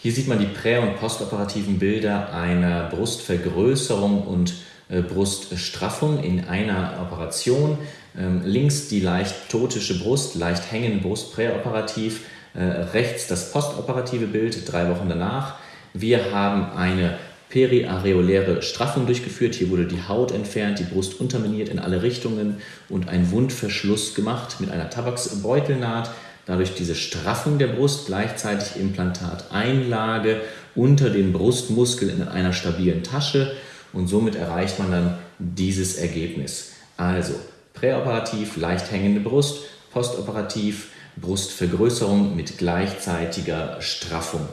Hier sieht man die prä- und postoperativen Bilder einer Brustvergrößerung und äh, Bruststraffung in einer Operation. Ähm, links die leicht totische Brust, leicht hängende Brust präoperativ, äh, rechts das postoperative Bild drei Wochen danach. Wir haben eine periareoläre Straffung durchgeführt. Hier wurde die Haut entfernt, die Brust unterminiert in alle Richtungen und ein Wundverschluss gemacht mit einer Tabaksbeutelnaht dadurch diese Straffung der Brust, gleichzeitig Implantateinlage unter den Brustmuskeln in einer stabilen Tasche und somit erreicht man dann dieses Ergebnis. Also präoperativ leicht hängende Brust, postoperativ Brustvergrößerung mit gleichzeitiger Straffung.